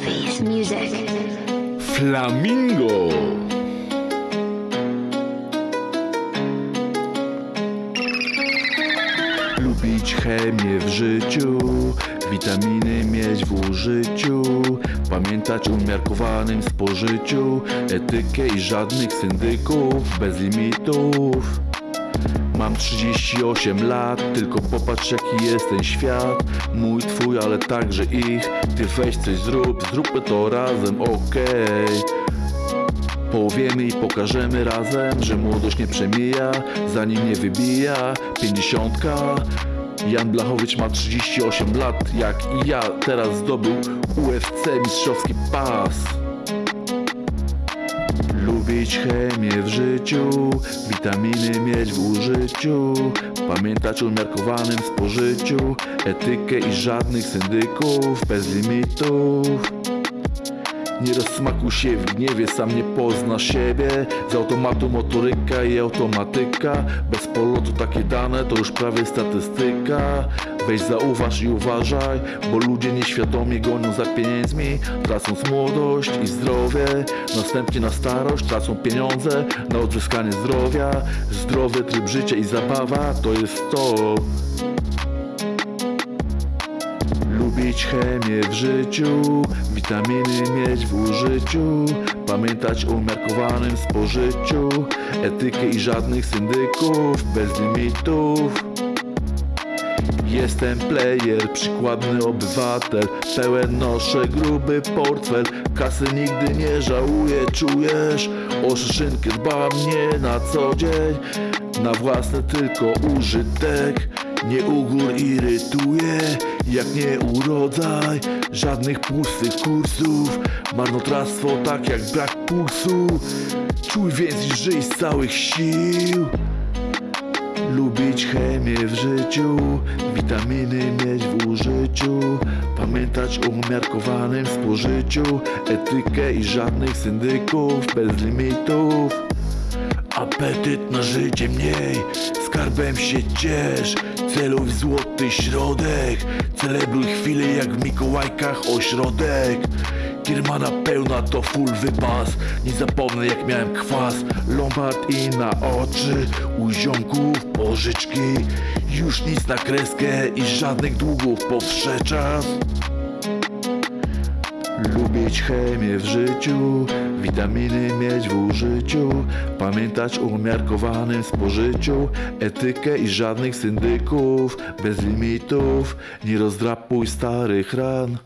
Music. Flamingo. Lubić chemię w życiu, witaminy mieć w użyciu, pamiętać o umiarkowanym spożyciu, etykę i żadnych syndyków bez limitów. Mam 38 lat, tylko popatrz jaki jest ten świat. Mój, twój, ale także ich. Ty weź coś zrób, zróbmy to razem, okej. Powiemy i pokażemy razem, że młodość nie przemija Zanim nie wybija. Pięćdziesiątka. Jan Blachowicz ma 38 lat, jak i ja. Teraz zdobył UFC mistrzowski pas Lubić chemię w życiu, witaminy mieć w użyciu, pamiętać o umiarkowanym spożyciu, etykę i żadnych syndyków bez limitów. Nie rozsmakuj się w gniewie, sam nie pozna siebie. Z automatu motoryka i automatyka. Bez polotu takie dane to już prawie statystyka. Weź zauważ i uważaj Bo ludzie nieświadomie gonią za pieniędzmi. Tracąc młodość i zdrowie. Następnie na starość tracą pieniądze Na odzyskanie zdrowia. Zdrowy tryb życia i zabawa to jest to Lubić chemię w życiu, witaminy mieć w użyciu, pamiętać o umiarkowanym spożyciu, etykę i żadnych syndyków bez limitów. Jestem player, przykładny obywatel Pełen noszę gruby portfel Kasy nigdy nie żałuję, czujesz? O szyszynkę dbam nie na co dzień Na własny tylko użytek Nie ugór irytuje Jak nie urodzaj Żadnych pustych kursów Marnotrawstwo tak jak brak pulsu Czuj więc i żyj z całych sił Lubić chemię w życiu, witaminy mieć w użyciu, pamiętać o umiarkowanym spożyciu, etykę i żadnych syndyków bez limitów. Apetyt na życie mniej, skarbem się ciesz, celuj złoty środek, celebruj chwilę jak w Mikołajkach ośrodek. Kiermana pełna to full wypas Nie zapomnę jak miałem kwas. Lombard i na oczy U ziomków pożyczki. Już nic na kreskę I żadnych długów powsze czas Lubić chemię w życiu, witaminy mieć w użyciu, pamiętać o umiarkowanym spożyciu, etykę i żadnych syndyków, bez limitów, nie rozdrapuj starych ran.